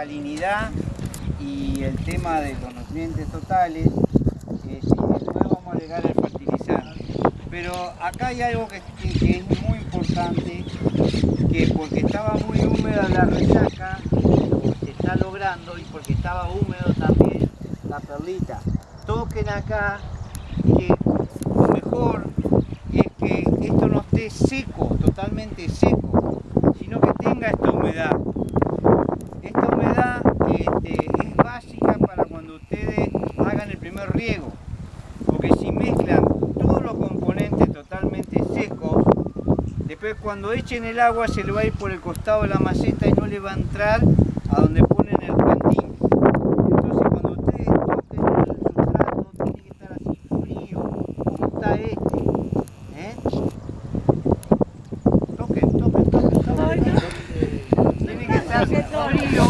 alcalinidad y el tema de los nutrientes totales, eh, sí, después vamos a agregar el fertilizante. Pero acá hay algo que, que- que es muy importante, que porque estaba muy húmeda la resaca, se está logrando y porque estaba húmedo también la perlita. Toquen acá que lo mejor es que esto no esté seco, totalmente seco, sino que tenga esta humedad. Esta humedad este, es básica para cuando ustedes hagan el primer riego, porque si mezclan todos los componentes totalmente secos, después cuando echen el agua se le va a ir por el costado de la maceta y no le va a entrar a donde ponen el plantín. Entonces cuando ustedes toquen el sustrato tiene que estar así frío, como está este. ¿eh? Toquen, toquen, toquen, toquen. Tiene que estar frío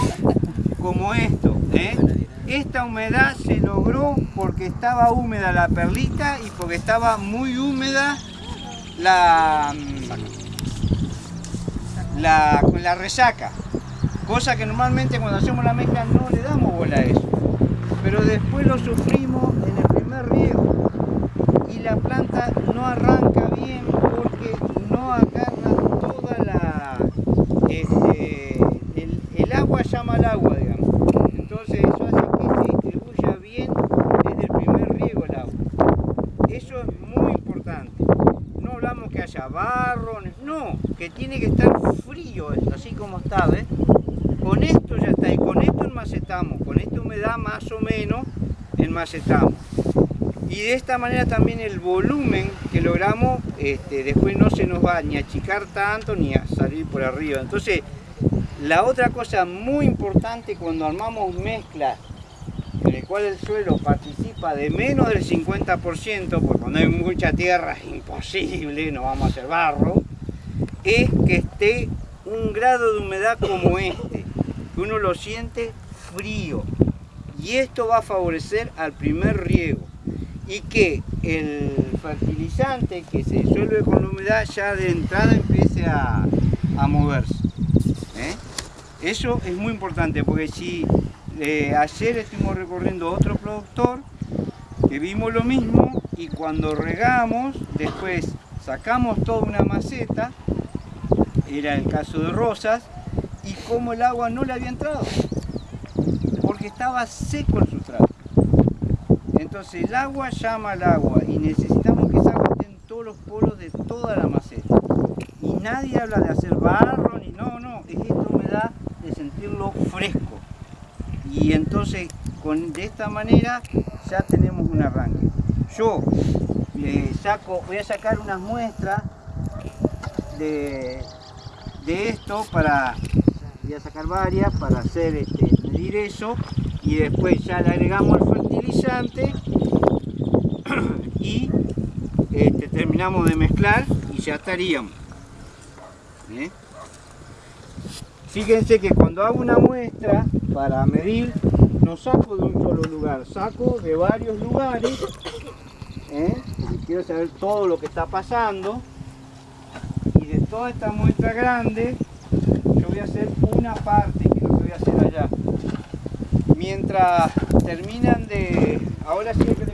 como esto. ¿eh? Esta humedad se logró porque estaba húmeda la perlita y porque estaba muy húmeda la, la, con la resaca. Cosa que normalmente cuando hacemos la mezcla no le damos bola a eso. Pero después lo sufrimos en el primer riego. Y la planta no arranca bien porque no agarra toda la... este, el, agua llama al agua, digamos. Entonces eso hace que se distribuya bien desde el primer riego el agua. Eso es muy importante. No hablamos que haya barro, no, que tiene que estar frío así como está, ¿ves? Con esto ya está, y con esto enmacetamos, con esta humedad más o menos enmacetamos. Y de esta manera también el volumen que logramos, este, después no se nos va ni a achicar tanto ni a salir por arriba. Entonces, la otra cosa muy importante cuando armamos mezclas en el cual el suelo participa de menos del 50%, porque cuando hay mucha tierra es imposible, no vamos a hacer barro, es que esté un grado de humedad como este, que uno lo siente frío. Y esto va a favorecer al primer riego. Y que el fertilizante que se disuelve con la humedad ya de entrada empiece a, a moverse. ¿eh? Eso es muy importante porque si eh, ayer estuvimos recorriendo otro productor que vimos lo mismo y cuando regamos, después sacamos toda una maceta, era el caso de Rosas, y como el agua no le había entrado, porque estaba seco el sustrato. Entonces el agua llama al agua y necesitamos que esa agua en todos los polos de toda la maceta. Y nadie habla de hacer barro, ni no, no, es esta humedad de sentirlo fresco. Y entonces de esta manera ya tenemos un arranque. Yo le saco, voy a sacar unas muestras de, de esto para, voy a sacar varias para hacer este, medir eso y después ya le agregamos el fertilizante y este, terminamos de mezclar y ya estaríamos. ¿eh? Fíjense que cuando hago una muestra para medir, no saco de un solo lugar, saco de varios lugares, ¿eh? quiero saber todo lo que está pasando. Y de toda esta muestra grande, yo voy a hacer una parte, que es lo que voy a hacer allá. Mientras terminan de... Ahora sí hay que